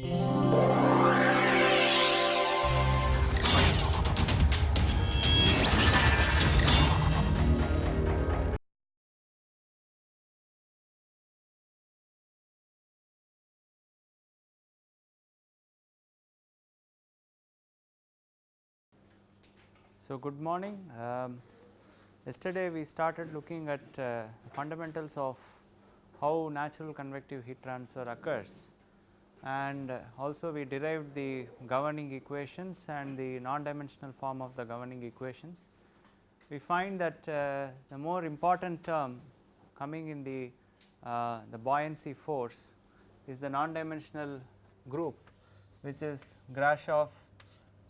So, good morning. Um, yesterday we started looking at uh, fundamentals of how natural convective heat transfer occurs and also we derived the governing equations and the non-dimensional form of the governing equations. We find that uh, the more important term coming in the, uh, the buoyancy force is the non-dimensional group which is Grashof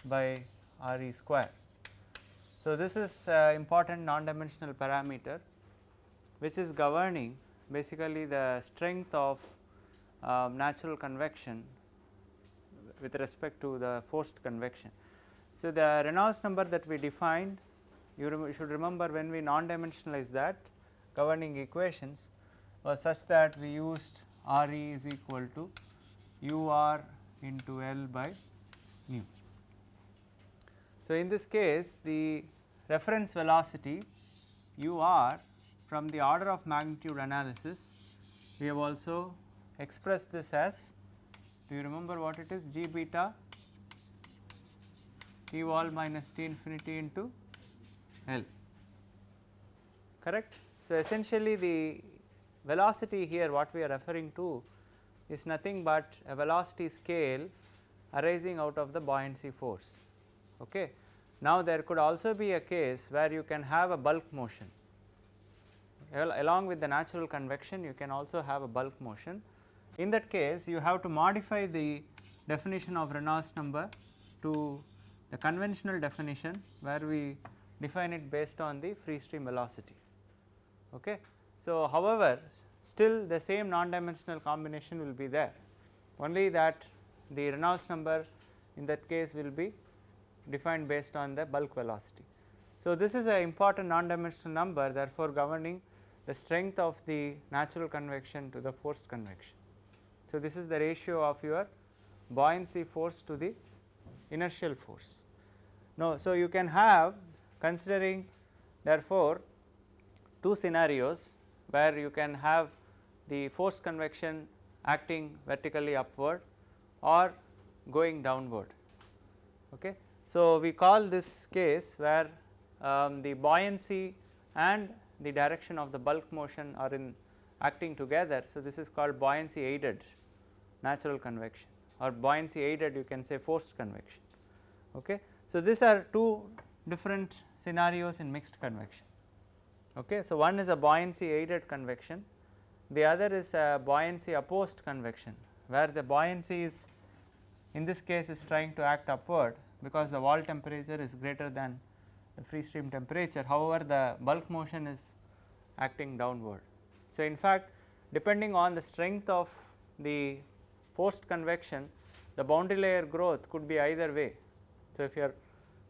by R e square. So, this is uh, important non-dimensional parameter which is governing basically the strength of uh, natural convection with respect to the forced convection. So, the Reynolds number that we defined you rem should remember when we non-dimensionalize that governing equations was such that we used R e is equal to u r into L by mu. So, in this case the reference velocity u r from the order of magnitude analysis we have also expressed this as do you remember what it is g beta t wall minus t infinity into L correct. So, essentially the velocity here what we are referring to is nothing but a velocity scale arising out of the buoyancy force. Okay. Now, there could also be a case where you can have a bulk motion along with the natural convection you can also have a bulk motion. In that case you have to modify the definition of Reynolds number to the conventional definition where we define it based on the free stream velocity. Okay. So, however, still the same non-dimensional combination will be there only that the Reynolds number in that case will be defined based on the bulk velocity. So, this is an important non-dimensional number therefore, governing the strength of the natural convection to the forced convection. So, this is the ratio of your buoyancy force to the inertial force. Now, so you can have considering therefore, two scenarios where you can have the forced convection acting vertically upward or going downward. Okay. So, we call this case where um, the buoyancy and the direction of the bulk motion are in acting together. So, this is called buoyancy aided natural convection or buoyancy aided you can say forced convection. Okay. So, these are two different scenarios in mixed convection. Okay. So, one is a buoyancy aided convection, the other is a buoyancy opposed convection where the buoyancy is in this case is trying to act upward because the wall temperature is greater than the free stream temperature. However, the bulk motion is acting downward. So, in fact, depending on the strength of the forced convection, the boundary layer growth could be either way. So, if you are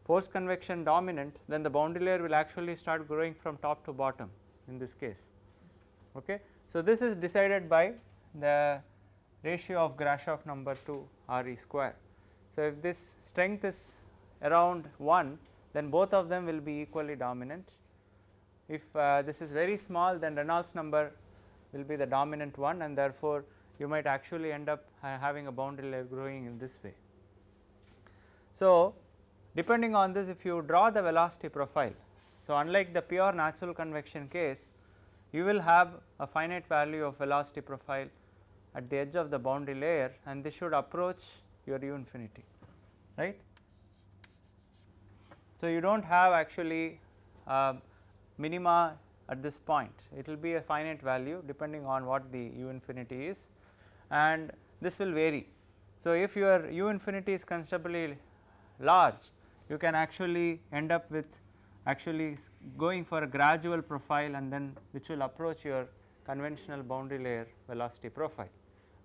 forced convection dominant, then the boundary layer will actually start growing from top to bottom in this case. Okay. So, this is decided by the ratio of Grashof number to R e square. So, if this strength is around 1 then both of them will be equally dominant. If uh, this is very small then Reynolds number will be the dominant one and therefore, you might actually end up having a boundary layer growing in this way. So, depending on this if you draw the velocity profile. So, unlike the pure natural convection case you will have a finite value of velocity profile at the edge of the boundary layer and this should approach your u infinity right. So, you do not have actually uh, minima at this point it will be a finite value depending on what the u infinity is and this will vary. So, if your u infinity is considerably large you can actually end up with actually going for a gradual profile and then which will approach your conventional boundary layer velocity profile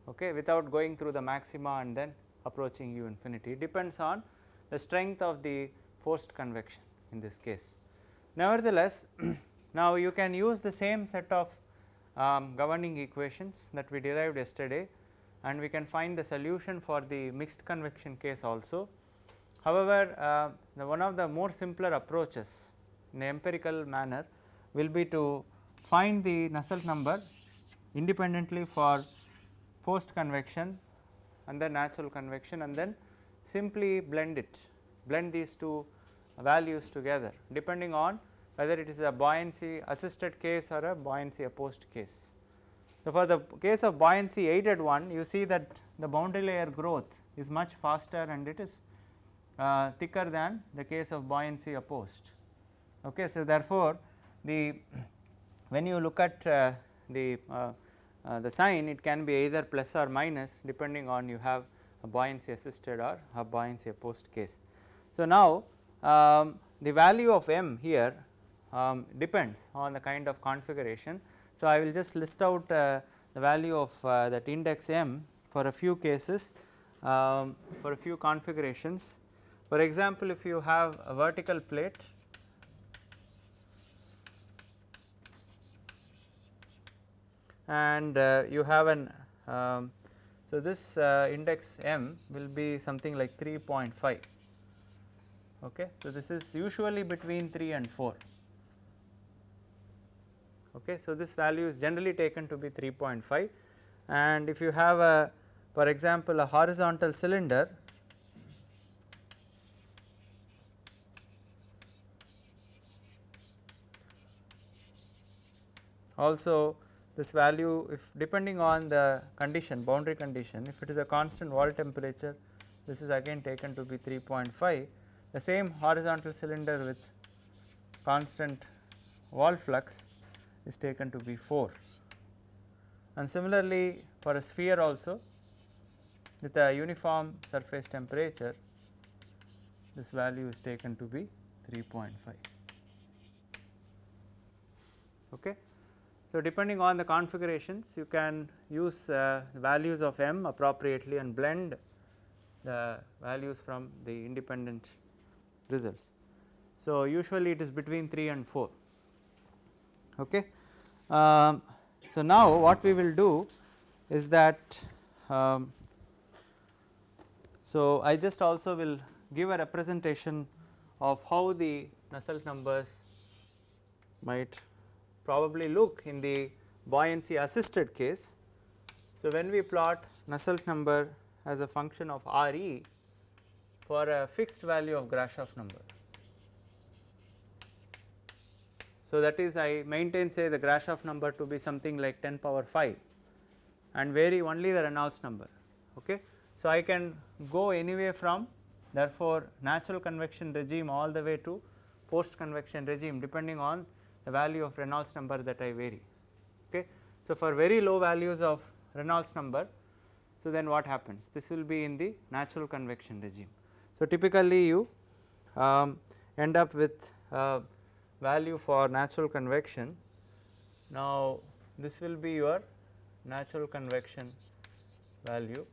okay, without going through the maxima and then approaching u infinity. It depends on the strength of the forced convection in this case. Nevertheless, now you can use the same set of um, governing equations that we derived yesterday and we can find the solution for the mixed convection case also. However, uh, the one of the more simpler approaches in empirical manner will be to find the Nusselt number independently for forced convection and then natural convection and then simply blend it, blend these two values together depending on whether it is a buoyancy assisted case or a buoyancy opposed case. So, for the case of buoyancy aided one you see that the boundary layer growth is much faster and it is uh, thicker than the case of buoyancy opposed. Okay. So, therefore, the when you look at uh, the uh, uh, the sign it can be either plus or minus depending on you have a buoyancy assisted or a buoyancy opposed case. So, now um, the value of m here um, depends on the kind of configuration. So, I will just list out uh, the value of uh, that index m for a few cases um, for a few configurations. For example, if you have a vertical plate and uh, you have an um, so this uh, index m will be something like 3.5 okay? So this is usually between 3 and 4 okay? So this value is generally taken to be 3.5 and if you have a for example a horizontal cylinder also this value if depending on the condition boundary condition if it is a constant wall temperature this is again taken to be 3.5 the same horizontal cylinder with constant wall flux is taken to be 4 and similarly for a sphere also with a uniform surface temperature this value is taken to be 3.5 okay? So, depending on the configurations you can use uh, values of m appropriately and blend the values from the independent results. So, usually it is between 3 and 4. Okay. Um, so, now what we will do is that um, so I just also will give a representation of how the Nusselt numbers might probably look in the buoyancy assisted case. So, when we plot Nusselt number as a function of R e for a fixed value of Grashof number. So, that is I maintain say the Grashof number to be something like 10 power 5 and vary only the Reynolds number. Okay. So, I can go anyway from therefore, natural convection regime all the way to forced convection regime depending on the value of Reynolds number that I vary. Okay. So, for very low values of Reynolds number, so then what happens? This will be in the natural convection regime. So, typically you um, end up with a value for natural convection. Now, this will be your natural convection value.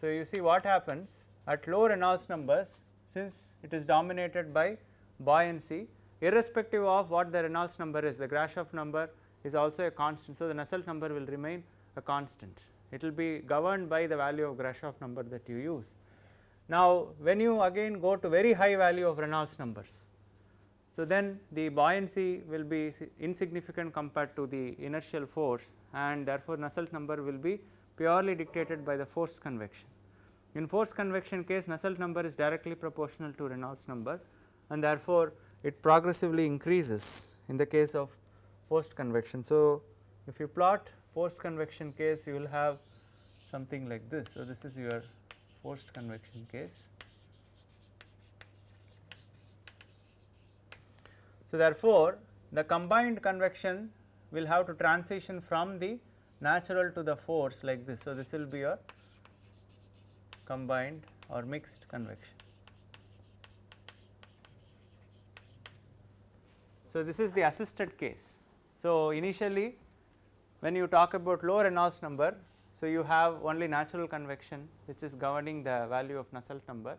So, you see what happens at low Reynolds numbers since it is dominated by buoyancy irrespective of what the Reynolds number is the Grashof number is also a constant. So, the Nusselt number will remain a constant it will be governed by the value of Grashof number that you use. Now, when you again go to very high value of Reynolds numbers, so then the buoyancy will be insignificant compared to the inertial force and therefore, Nusselt number will be purely dictated by the forced convection. In forced convection case Nusselt number is directly proportional to Reynolds number and therefore, it progressively increases in the case of forced convection. So, if you plot forced convection case you will have something like this. So, this is your forced convection case. So, therefore, the combined convection will have to transition from the natural to the force like this. So, this will be your combined or mixed convection. So, this is the assisted case. So, initially when you talk about low Reynolds number, so you have only natural convection which is governing the value of Nusselt number.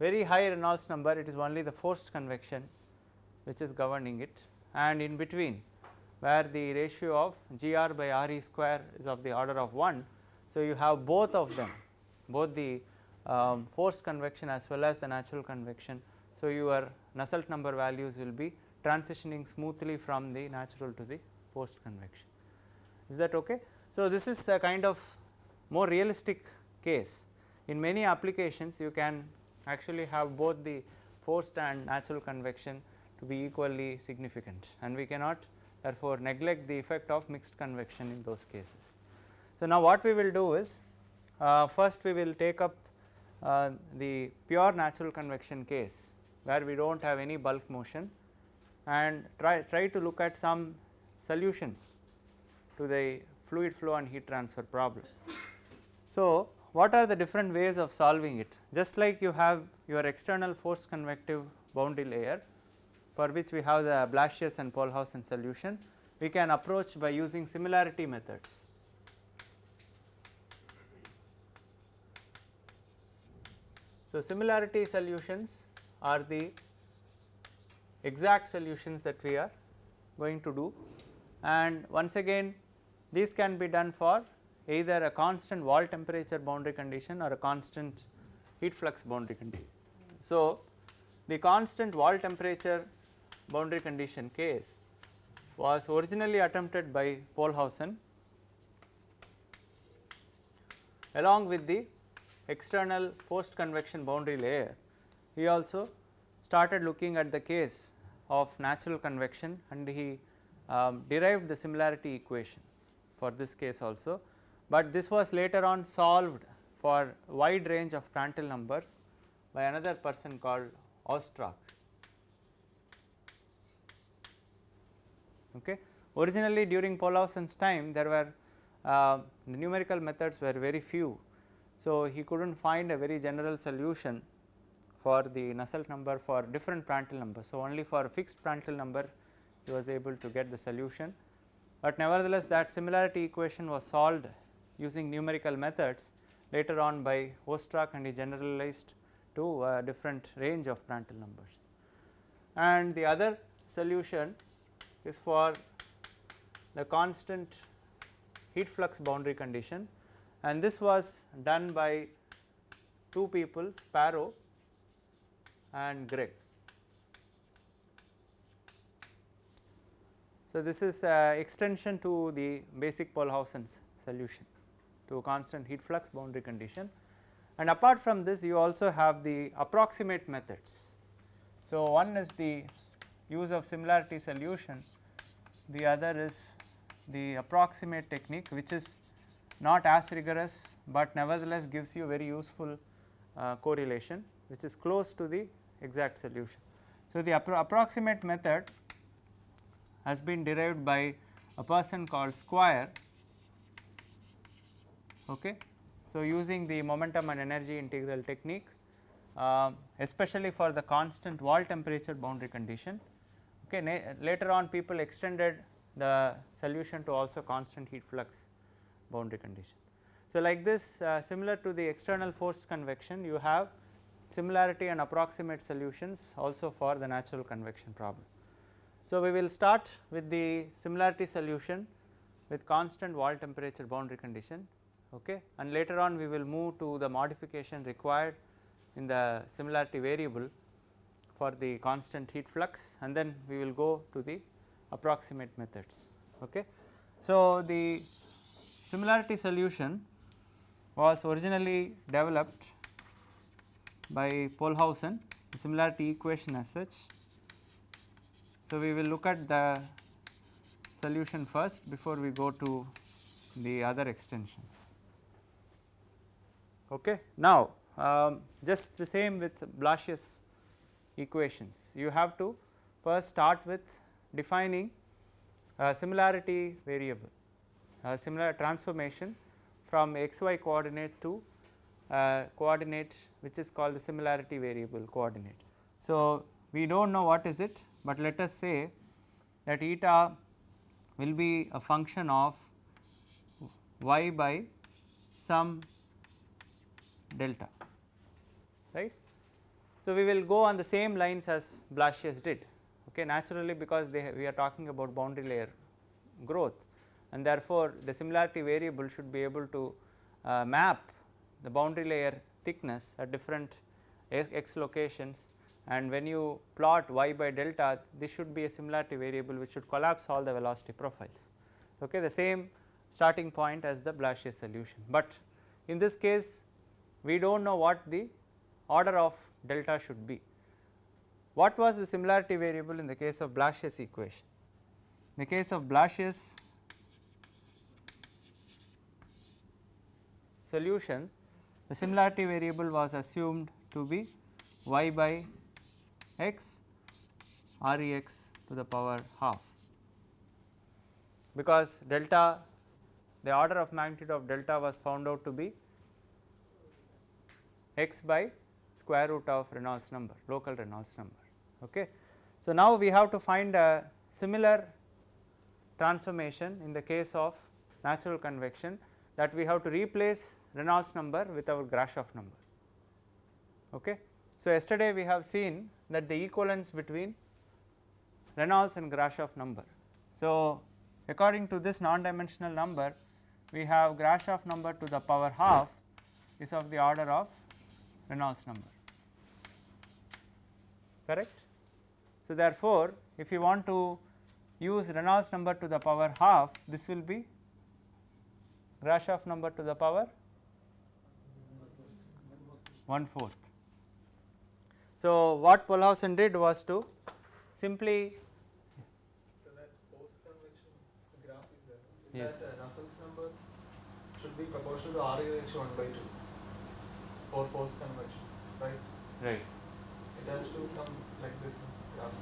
Very high Reynolds number it is only the forced convection which is governing it and in between where the ratio of Gr by Re square is of the order of 1. So, you have both of them both the um, forced convection as well as the natural convection. So, your Nusselt number values will be transitioning smoothly from the natural to the forced convection. Is that okay? So, this is a kind of more realistic case. In many applications you can actually have both the forced and natural convection to be equally significant and we cannot therefore neglect the effect of mixed convection in those cases. So, now what we will do is uh, first we will take up uh, the pure natural convection case where we do not have any bulk motion and try, try to look at some solutions to the fluid flow and heat transfer problem. So, what are the different ways of solving it? Just like you have your external force convective boundary layer for which we have the Blasius and Pohlhausen solution, we can approach by using similarity methods. So, similarity solutions are the exact solutions that we are going to do and once again these can be done for either a constant wall temperature boundary condition or a constant heat flux boundary condition. So, the constant wall temperature boundary condition case was originally attempted by Pohlhausen along with the external forced convection boundary layer. He also started looking at the case of natural convection and he um, derived the similarity equation for this case also but this was later on solved for wide range of Prandtl numbers by another person called Ostrach. Okay. Originally during Pohlhausen's time there were uh, numerical methods were very few. So, he could not find a very general solution for the Nusselt number for different Prandtl numbers. So, only for a fixed Prandtl number he was able to get the solution, but nevertheless that similarity equation was solved using numerical methods later on by Ostrach and he generalized to a different range of Prandtl numbers. And the other solution is for the constant heat flux boundary condition and this was done by two people Sparrow and Gregg. So, this is extension to the basic Pohlhausen's solution to a constant heat flux boundary condition and apart from this you also have the approximate methods. So, one is the use of similarity solution, the other is the approximate technique which is not as rigorous, but nevertheless gives you very useful uh, correlation which is close to the exact solution. So, the appro approximate method has been derived by a person called Squire Okay. So, using the momentum and energy integral technique uh, especially for the constant wall temperature boundary condition. Okay. Later on people extended the solution to also constant heat flux boundary condition. So, like this uh, similar to the external forced convection you have similarity and approximate solutions also for the natural convection problem. So, we will start with the similarity solution with constant wall temperature boundary condition okay and later on we will move to the modification required in the similarity variable for the constant heat flux and then we will go to the approximate methods okay. So, the similarity solution was originally developed by Pohlhausen the similarity equation as such. So, we will look at the solution first before we go to the other extensions. Okay. Now, um, just the same with Blasius equations, you have to first start with defining a similarity variable, a similar transformation from xy coordinate to coordinate which is called the similarity variable coordinate. So, we do not know what is it, but let us say that eta will be a function of y by some delta right. So, we will go on the same lines as Blasius did okay naturally because they we are talking about boundary layer growth and therefore, the similarity variable should be able to uh, map the boundary layer thickness at different x locations and when you plot y by delta this should be a similarity variable which should collapse all the velocity profiles okay the same starting point as the Blasius solution. But in this case we do not know what the order of delta should be. What was the similarity variable in the case of Blasius equation? In the case of Blasius solution the similarity variable was assumed to be y by x r e x to the power half because delta the order of magnitude of delta was found out to be x by square root of Reynolds number local Reynolds number. Okay. So, now we have to find a similar transformation in the case of natural convection that we have to replace Reynolds number with our Grashof number. Okay. So, yesterday we have seen that the equivalence between Reynolds and Grashof number. So, according to this non dimensional number we have Grashof number to the power half is of the order of Reynolds number correct. So, therefore, if you want to use Reynolds number to the power half this will be Grashof number to the power 1 fourth. So, what Pohlhausen did was to simply So that forced convection graph is there. Yes. That uh, Nusselt's number should be proportional to R raised to 1 by 2 for forced convection, right? right. It has to come like this graph.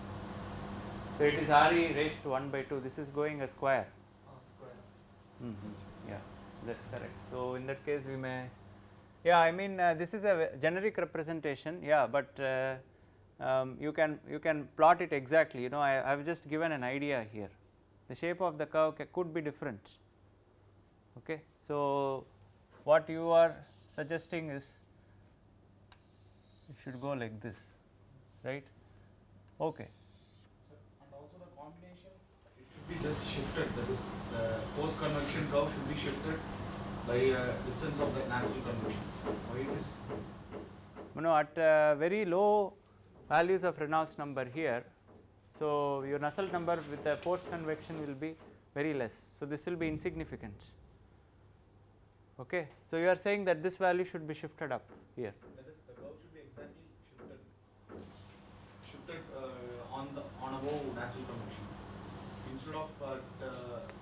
So, it is R e raised to 1 by 2 this is going a square Uh, square. mm -hmm. yeah that is correct. So, in that case we may yeah I mean uh, this is a generic representation yeah, but uh, um, you can you can plot it exactly you know I have just given an idea here the shape of the curve could be different. Okay. So, what you are suggesting is it should go like this right okay. And also the combination, it should be just shifted, that is, the forced convection curve should be shifted by uh, distance of the natural convection. Why it is? you know at uh, very low values of Reynolds number here. So, your Nusselt number with the forced convection will be very less. So, this will be insignificant. Okay. So, you are saying that this value should be shifted up here. That is, the curve should be exactly shifted, shifted uh, on the, on above natural convection. Instead of uh, uh,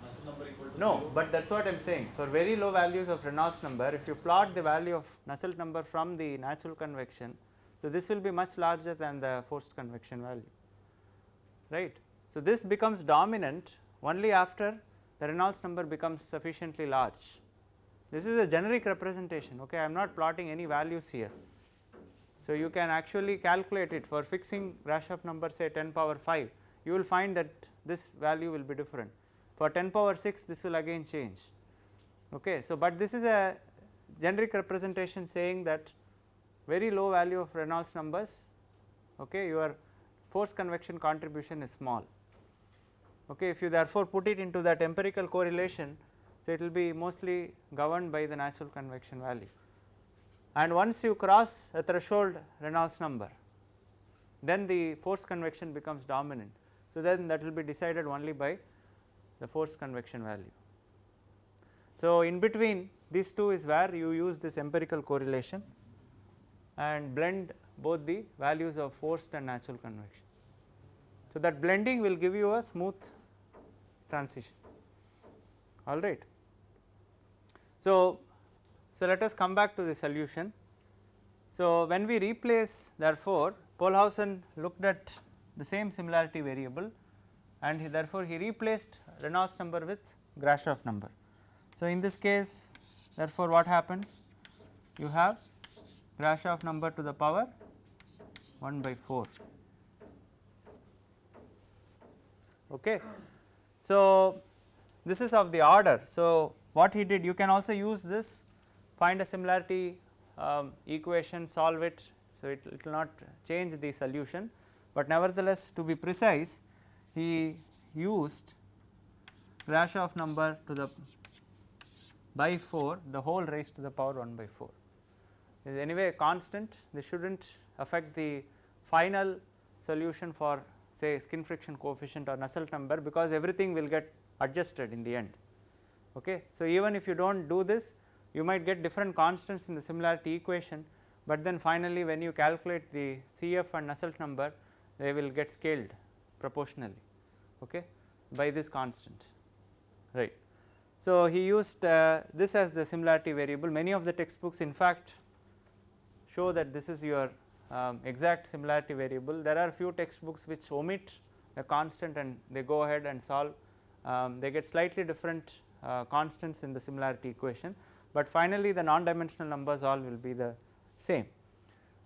Nusselt number equal to No, zero. but that is what I am saying. For very low values of Reynolds number, if you plot the value of Nusselt number from the natural convection, so this will be much larger than the forced convection value, right. So, this becomes dominant only after the Reynolds number becomes sufficiently large. This is a generic representation, okay. I am not plotting any values here. So, you can actually calculate it for fixing Grashof number say 10 power 5, you will find that this value will be different. For 10 power 6 this will again change. Okay. So, but this is a generic representation saying that very low value of Reynolds numbers okay, your force convection contribution is small. Okay. If you therefore put it into that empirical correlation, so it will be mostly governed by the natural convection value. And once you cross a threshold Reynolds number, then the force convection becomes dominant. So, then that will be decided only by the force convection value. So, in between these two is where you use this empirical correlation and blend both the values of forced and natural convection. So, that blending will give you a smooth transition all right. So, so let us come back to the solution. So, when we replace therefore, Pohlhausen looked at the same similarity variable and he therefore, he replaced Reynolds number with Grashof number. So, in this case therefore, what happens? You have Grashof number to the power 1 by 4. Okay. So, this is of the order. So, what he did you can also use this find a similarity um, equation solve it. So, it, it will not change the solution, but nevertheless to be precise he used Grashof number to the by 4 the whole raised to the power 1 by 4 is anyway a constant this should not affect the final solution for say skin friction coefficient or Nusselt number because everything will get adjusted in the end. Okay. So, even if you do not do this you might get different constants in the similarity equation, but then finally when you calculate the CF and Nusselt number they will get scaled proportionally okay, by this constant right. So, he used uh, this as the similarity variable many of the textbooks in fact show that this is your um, exact similarity variable. There are few textbooks which omit the constant and they go ahead and solve um, they get slightly different uh, constants in the similarity equation, but finally the non-dimensional numbers all will be the same.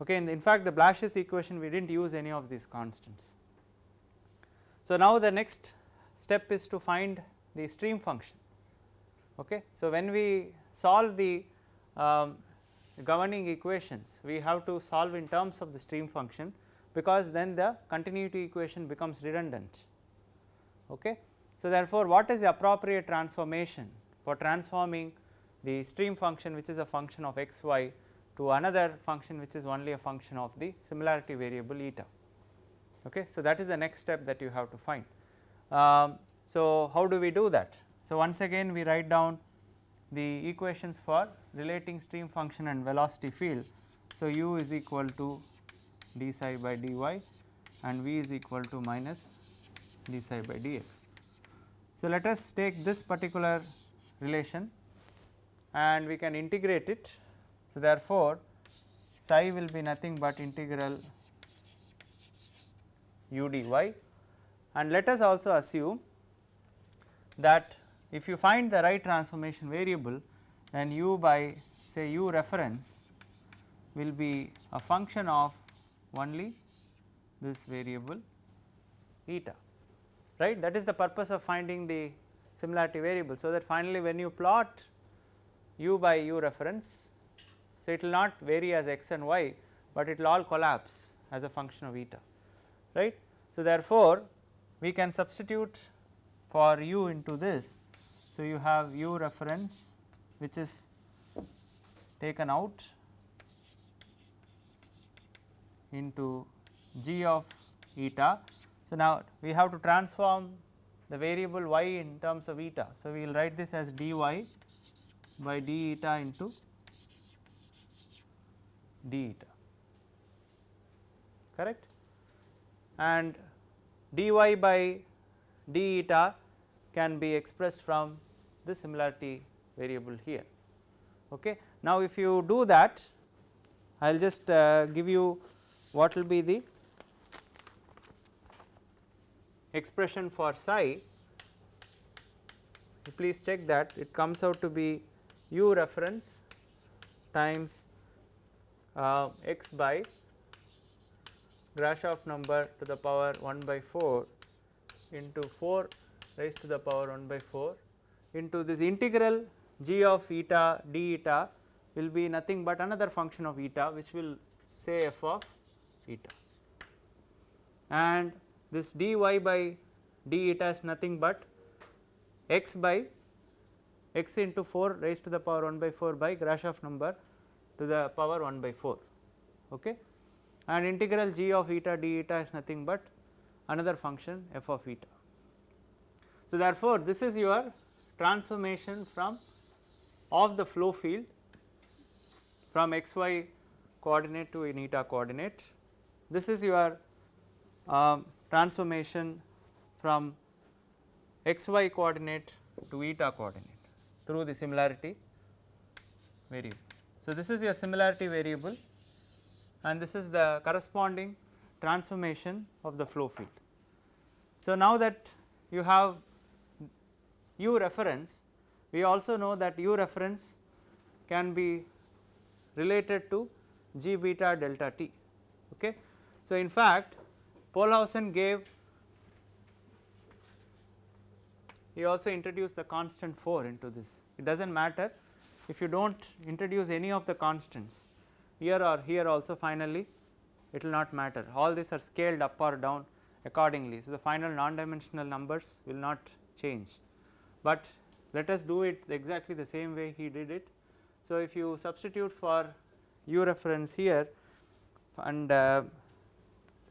Okay. In, in fact, the Blasius equation we did not use any of these constants. So, now the next step is to find the stream function. Okay. So, when we solve the um, governing equations we have to solve in terms of the stream function because then the continuity equation becomes redundant. Okay. So, therefore, what is the appropriate transformation for transforming the stream function which is a function of x y to another function which is only a function of the similarity variable eta. Okay. So, that is the next step that you have to find. Um, so, how do we do that? So, once again we write down the equations for relating stream function and velocity field. So, u is equal to d psi by dy and v is equal to minus d psi by dx. So, let us take this particular relation and we can integrate it. So, therefore, psi will be nothing but integral u dy and let us also assume that if you find the right transformation variable then u by say u reference will be a function of only this variable eta right that is the purpose of finding the similarity variable. So, that finally when you plot u by u reference so it will not vary as x and y, but it will all collapse as a function of eta right. So, therefore, we can substitute for u into this. So, you have u reference which is taken out into g of eta. So, now we have to transform the variable y in terms of eta. So, we will write this as dy by d eta into d eta correct and dy by d eta can be expressed from the similarity variable here. Okay. Now, if you do that I will just uh, give you what will be the expression for psi please check that it comes out to be u reference times uh, x by Grashof number to the power 1 by 4 into 4 raised to the power 1 by 4 into this integral g of eta d eta will be nothing but another function of eta which will say f of eta. And this dy by d eta is nothing but x by x into 4 raised to the power 1 by 4 by Grashof number to the power 1 by 4 okay and integral g of eta d eta is nothing but another function f of eta. So, therefore, this is your transformation from of the flow field from x y coordinate to an eta coordinate. This is your um, transformation from x y coordinate to eta coordinate through the similarity variable. So, this is your similarity variable and this is the corresponding transformation of the flow field. So, now that you have u reference we also know that u reference can be related to g beta delta t. Okay. So, in fact, Pohlhausen gave he also introduced the constant 4 into this it does not matter if you do not introduce any of the constants here or here also finally it will not matter all these are scaled up or down accordingly. So, the final non dimensional numbers will not change but let us do it exactly the same way he did it. So, if you substitute for u reference here and uh,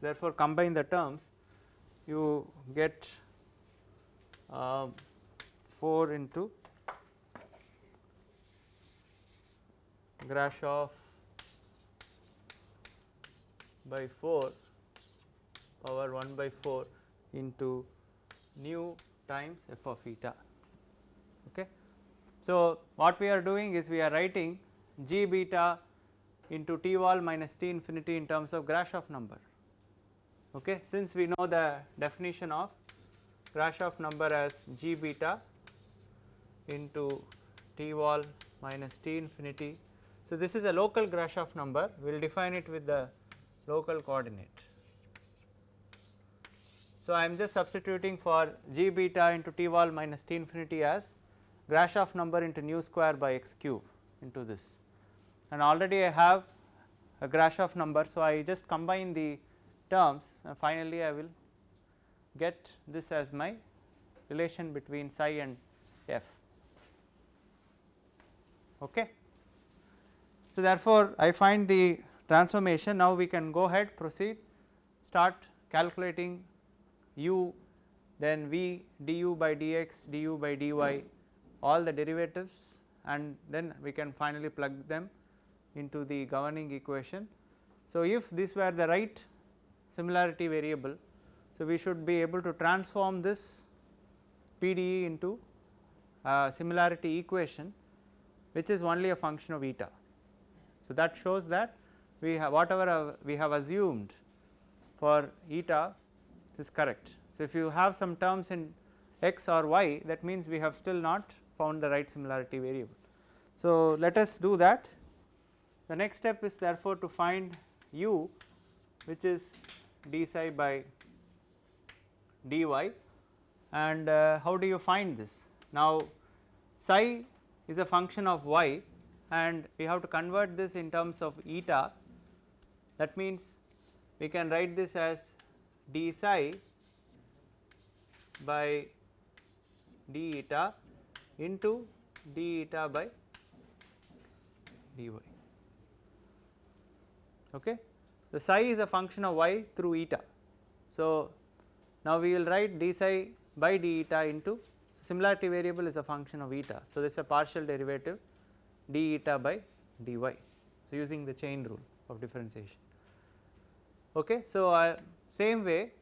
therefore, combine the terms you get uh, 4 into Grashof by 4 power 1 by 4 into nu times f of eta. Okay. So, what we are doing is we are writing g beta into T wall minus T infinity in terms of Grashof number. Okay. Since we know the definition of Grashof number as g beta into T wall minus T infinity. So, this is a local Grashof number we will define it with the local coordinate. So, I am just substituting for g beta into T wall minus T infinity as Grashof number into nu square by x cube into this and already I have a Grashof number. So, I just combine the terms and finally, I will get this as my relation between psi and f. Okay. So, therefore, I find the transformation now we can go ahead proceed start calculating u then v du by dx du by dy all the derivatives and then we can finally plug them into the governing equation. So, if this were the right similarity variable, so we should be able to transform this PDE into a similarity equation which is only a function of eta. So, that shows that we have whatever we have assumed for eta is correct. So, if you have some terms in x or y that means we have still not found the right similarity variable. So, let us do that the next step is therefore to find u which is d psi by dy and uh, how do you find this? Now psi is a function of y and we have to convert this in terms of eta that means we can write this as d psi by d eta into d eta by dy. Okay. The psi is a function of y through eta. So, now we will write d psi by d eta into similarity variable is a function of eta. So, this is a partial derivative d eta by dy. So, using the chain rule of differentiation. Okay. So, uh, same way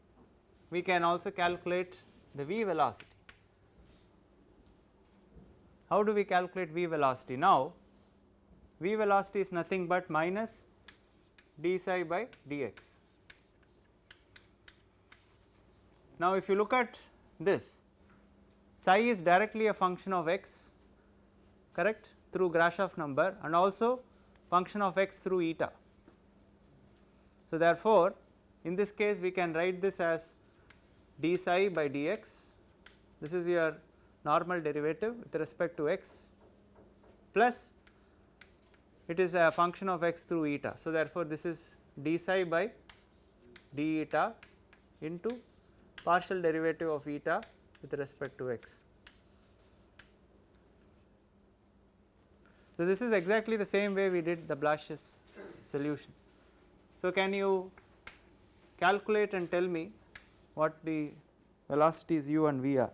we can also calculate the v velocity. How do we calculate v velocity? Now, v velocity is nothing but minus d psi by dx. Now, if you look at this psi is directly a function of x correct through Grashof number and also function of x through eta. So, therefore, in this case we can write this as d psi by dx this is your normal derivative with respect to x plus it is a function of x through eta. So, therefore, this is d psi by d eta into partial derivative of eta with respect to x. So, this is exactly the same way we did the Blasius solution. So, can you calculate and tell me what the velocities u and v are?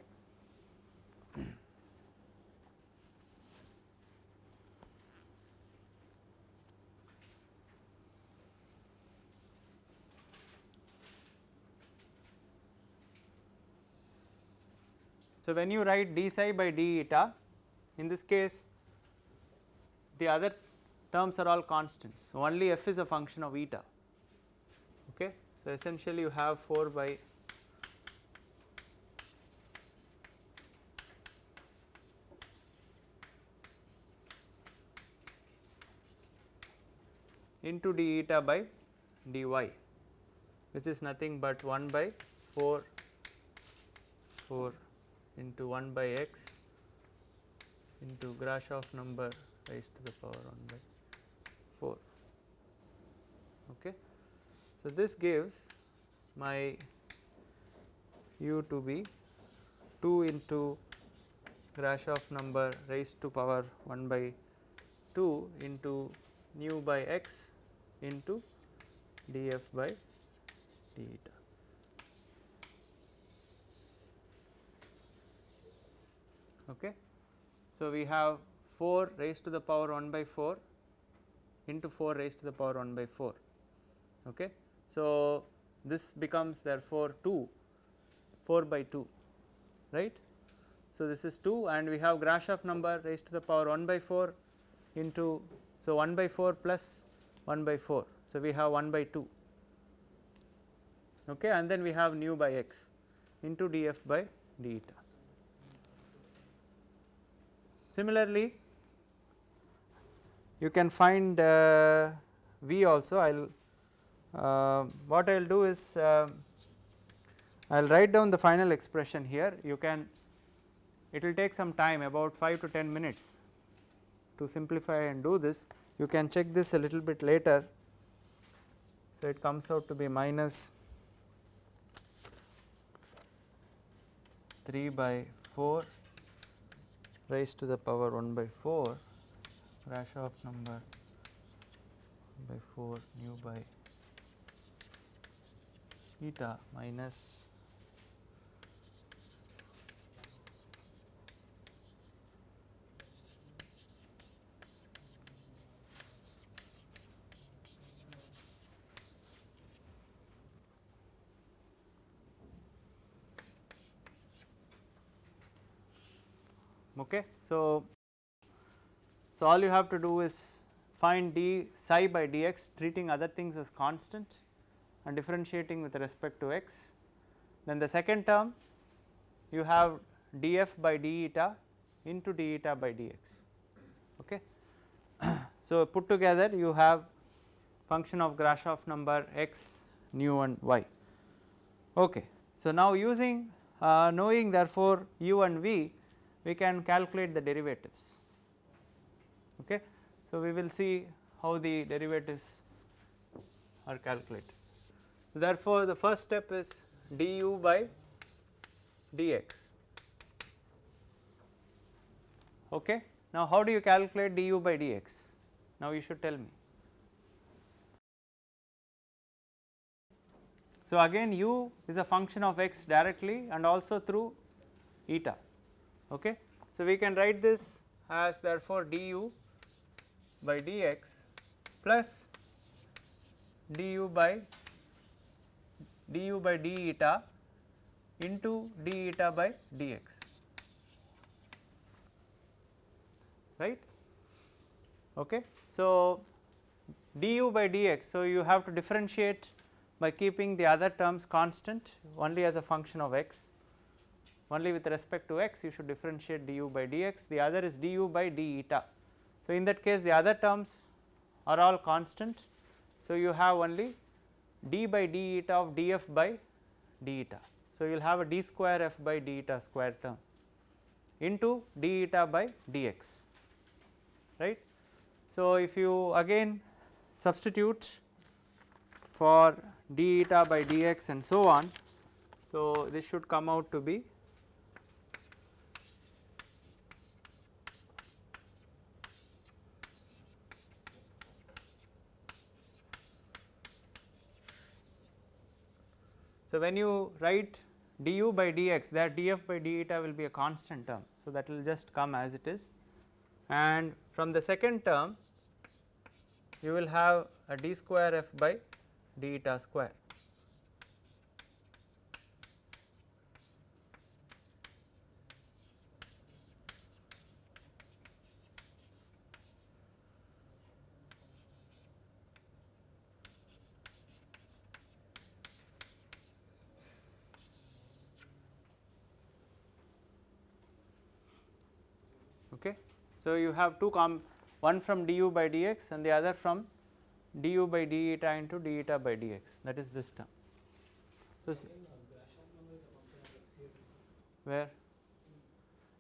So, when you write d psi by d eta in this case the other terms are all constants only f is a function of eta okay. So, essentially you have 4 by into d eta by dy which is nothing but 1 by 4 4 into 1 by x into Grashof number raised to the power 1 by 4. Okay. So, this gives my u to be 2 into Grashof number raised to power 1 by 2 into nu by x into df by d eta. Okay. So, we have 4 raised to the power 1 by 4 into 4 raised to the power 1 by 4. Okay. So, this becomes therefore 2 4 by 2 right. So, this is 2 and we have Grashof number raised to the power 1 by 4 into so 1 by 4 plus 1 by 4. So, we have 1 by 2 okay, and then we have nu by x into df by d eta. Similarly, you can find uh, V also. I will uh, what I will do is uh, I will write down the final expression here. You can it will take some time about 5 to 10 minutes to simplify and do this. You can check this a little bit later. So, it comes out to be minus 3 by 4 raised to the power 1 by 4 Grashof number by 4 nu by eta minus okay. So, so all you have to do is find d psi by dx treating other things as constant and differentiating with respect to x. Then the second term you have df by d eta into d eta by dx. Okay. so, put together you have function of Grashof number x nu and y. Okay. So, now using uh, knowing therefore u and v we can calculate the derivatives. Okay. So, we will see how the derivatives are calculated. So, therefore, the first step is du by dx. Okay. Now, how do you calculate du by dx? Now, you should tell me. So, again u is a function of x directly and also through eta. Okay. So, we can write this as therefore du by dx plus du by du by d eta into d eta by dx right. Okay. So, du by dx. So, you have to differentiate by keeping the other terms constant only as a function of x only with respect to x you should differentiate du by dx the other is du by d eta. So, in that case the other terms are all constant. So, you have only d by d eta of df by d eta. So, you will have a d square f by d eta square term into d eta by dx right. So, if you again substitute for d eta by dx and so on. So, this should come out to be So, when you write du by dx that df by d eta will be a constant term. So, that will just come as it is and from the second term you will have a d square f by d eta square. Okay. So, you have two com one from du by dx and the other from du by d eta into d eta by dx that is this term. So, where?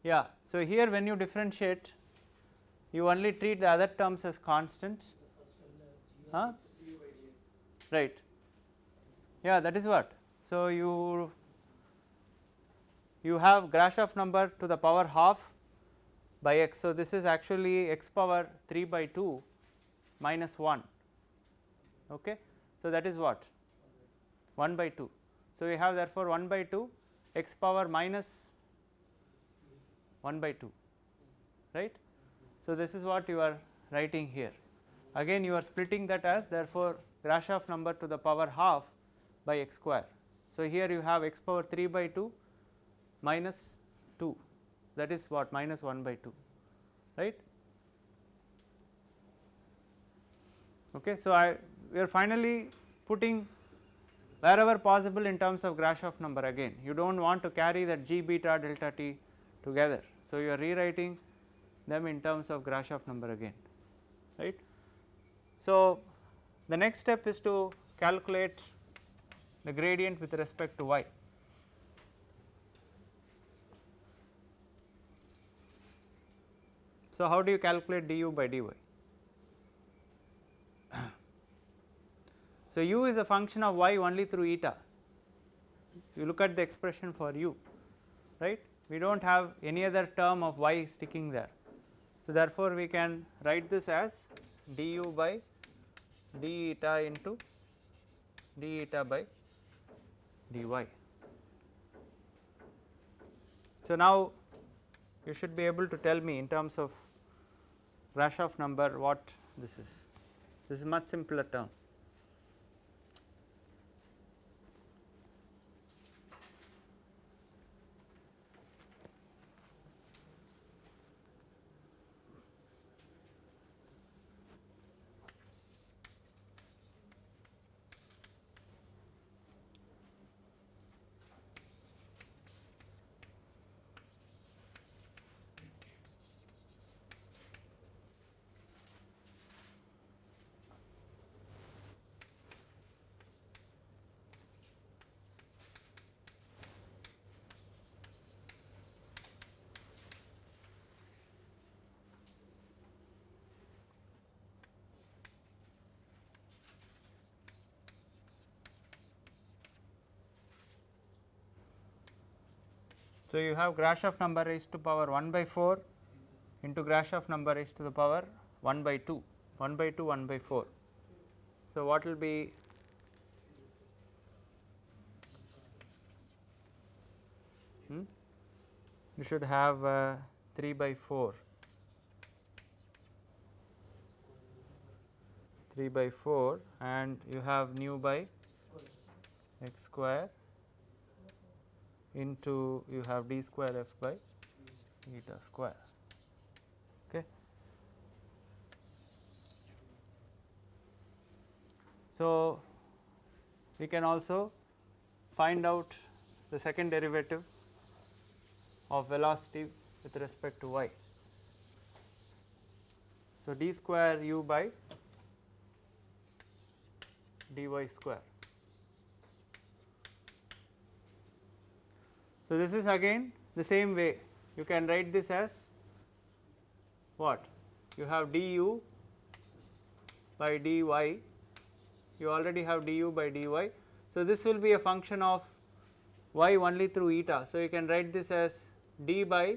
Yeah. So, here when you differentiate you only treat the other terms as constant huh? right yeah that is what. So, you you have Grashof number to the power half by x. So, this is actually x power 3 by 2 minus 1 okay. So, that is what 1 by 2. So, we have therefore 1 by 2 x power minus 1 by 2 right. So, this is what you are writing here again you are splitting that as therefore Grashof number to the power half by x square. So, here you have x power 3 by 2 minus 2 that is what minus 1 by 2 right. Okay. So, I we are finally putting wherever possible in terms of Grashof number again you do not want to carry that g beta delta t together. So, you are rewriting them in terms of Grashof number again right. So, the next step is to calculate the gradient with respect to y. So, how do you calculate du by dy? So, u is a function of y only through eta, you look at the expression for u right, we do not have any other term of y sticking there. So, therefore, we can write this as du by d eta into d eta by dy. So, now you should be able to tell me in terms of Grashof number what this is, this is much simpler term. So, you have Grashof number raised to power 1 by 4 into Grashof number raised to the power 1 by 2, 1 by 2, 1 by 4. So, what will be hmm? you should have uh, 3 by 4, 3 by 4 and you have nu by x square into you have d square f by eta square. Okay. So, we can also find out the second derivative of velocity with respect to y. So, d square u by dy square. So, this is again the same way you can write this as what you have du by dy you already have du by dy. So, this will be a function of y only through eta. So, you can write this as d by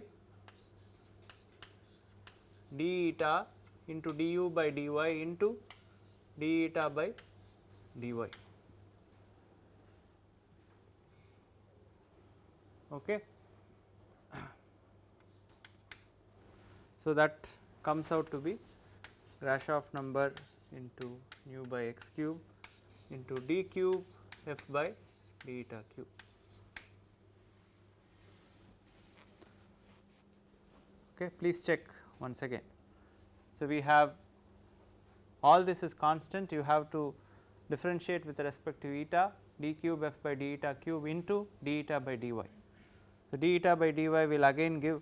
d eta into du by dy into d eta by dy. Okay. So, that comes out to be Grashof number into nu by x cube into d cube f by d eta cube. Okay, please check once again. So, we have all this is constant you have to differentiate with respect to eta d cube f by d eta cube into d eta by dy. So, d eta by dy will again give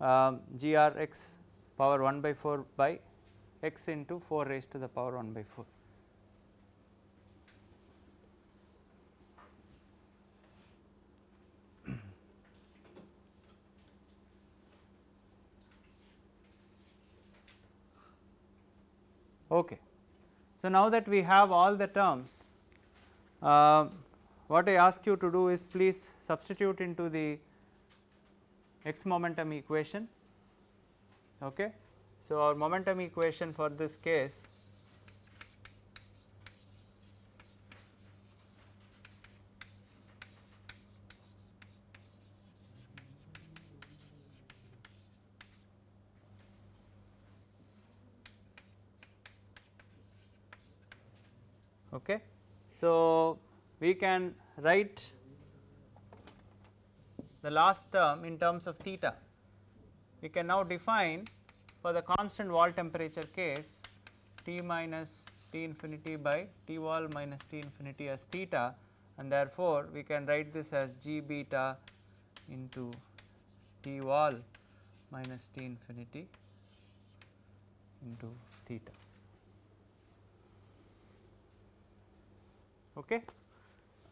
um, g r x power 1 by 4 by x into 4 raised to the power 1 by 4. Okay. So, now that we have all the terms, uh, what I ask you to do is please substitute into the x momentum equation Okay. So, our momentum equation for this case Okay. So, we can write the last term in terms of theta. We can now define for the constant wall temperature case T minus T infinity by T wall minus T infinity as theta and therefore, we can write this as G beta into T wall minus T infinity into theta. Okay.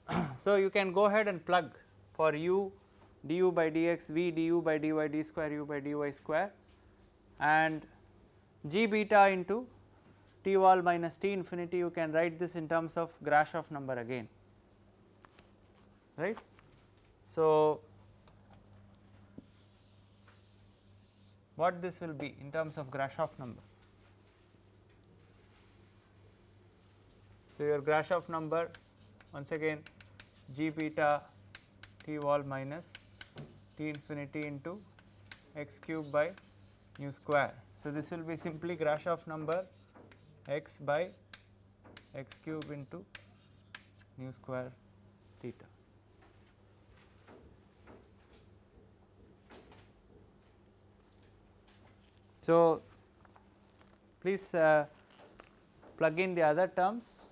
so, you can go ahead and plug for u du by dx v du by dy d square u by dy square and g beta into t wall minus t infinity you can write this in terms of Grashof number again right. So, what this will be in terms of Grashof number. So, your Grashof number once again g beta t wall minus t infinity into x cube by nu square. So, this will be simply Grashof number x by x cube into nu square theta. So, please uh, plug in the other terms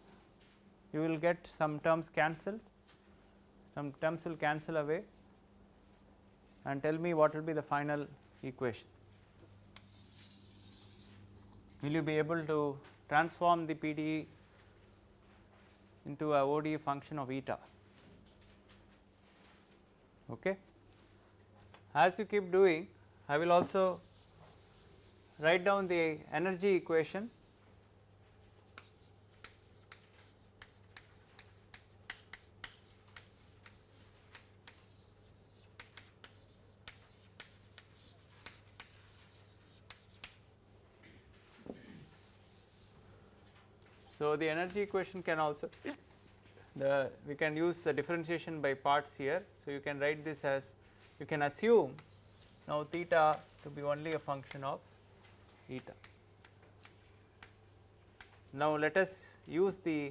you will get some terms cancelled some terms will cancel away and tell me what will be the final equation. Will you be able to transform the PDE into a ODE function of eta? Okay. As you keep doing, I will also write down the energy equation So, the energy equation can also the we can use the differentiation by parts here. So, you can write this as you can assume now theta to be only a function of eta. Now, let us use the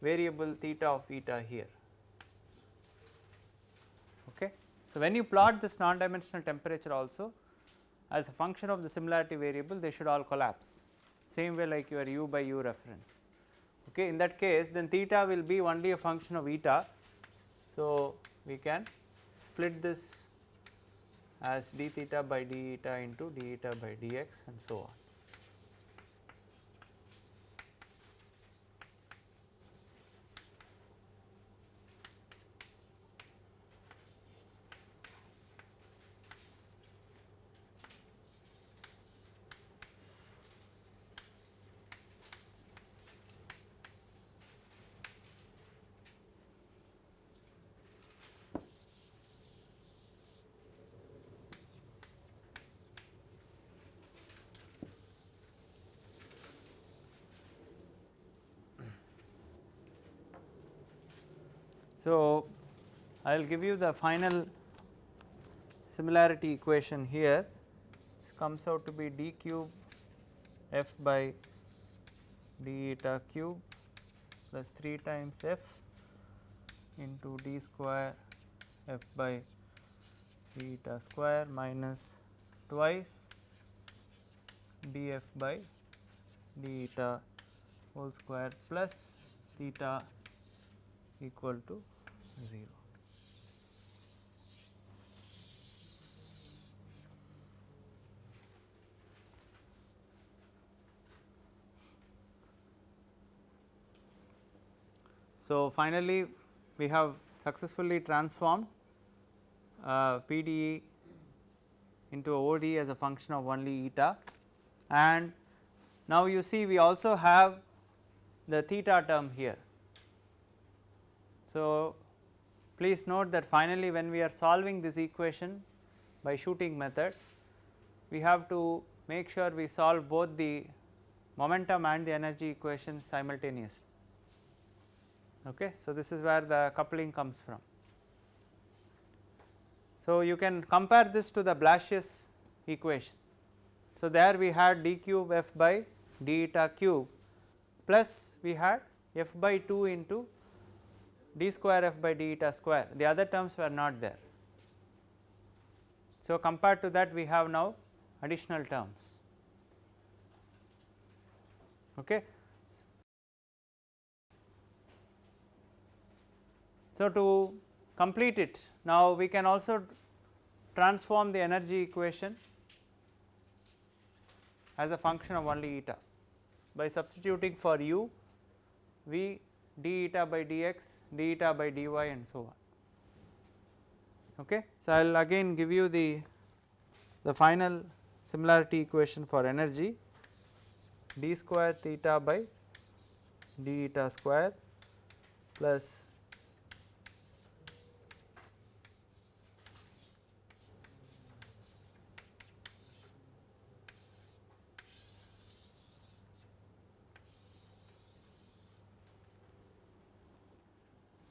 variable theta of eta here. Okay. So, when you plot this non dimensional temperature also as a function of the similarity variable they should all collapse same way like your u by u reference okay in that case then theta will be only a function of eta. So, we can split this as d theta by d eta into d eta by dx and so on. So, I will give you the final similarity equation here. This comes out to be d cube f by d eta cube plus 3 times f into d square f by d eta square minus twice df by d eta whole square plus theta equal to 0. So, finally, we have successfully transformed uh, PDE into OD as a function of only eta and now you see we also have the theta term here. So, please note that finally when we are solving this equation by shooting method we have to make sure we solve both the momentum and the energy equations simultaneously. Okay. So, this is where the coupling comes from. So, you can compare this to the Blasius equation. So, there we had d cube f by d eta cube plus we had f by 2 into d square f by d eta square the other terms were not there. So, compared to that we have now additional terms. Okay. So, to complete it now we can also transform the energy equation as a function of only eta by substituting for u v d eta by dx, d eta by dy and so on. Okay. So, I will again give you the, the final similarity equation for energy d square theta by d eta square plus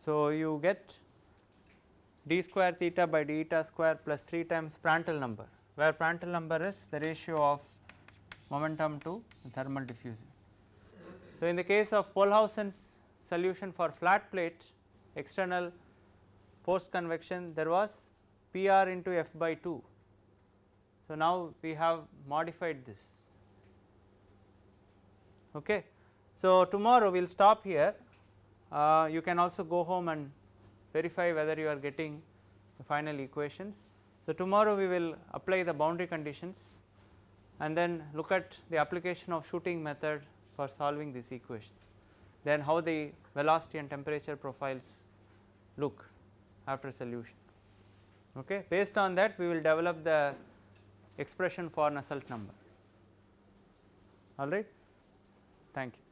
So, you get d square theta by d eta square plus 3 times Prandtl number, where Prandtl number is the ratio of momentum to thermal diffusion. So, in the case of Pohlhausen's solution for flat plate external forced convection there was P r into f by 2. So, now we have modified this. Okay. So, tomorrow we will stop here uh, you can also go home and verify whether you are getting the final equations. So, tomorrow we will apply the boundary conditions and then look at the application of shooting method for solving this equation. Then how the velocity and temperature profiles look after solution. Okay. Based on that we will develop the expression for Nusselt number. All right. Thank you.